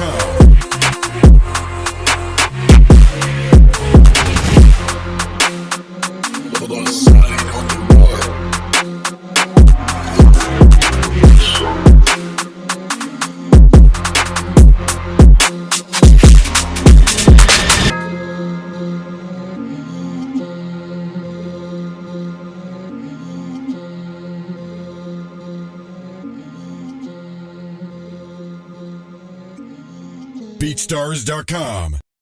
BeatStars.com. BeatStars.com.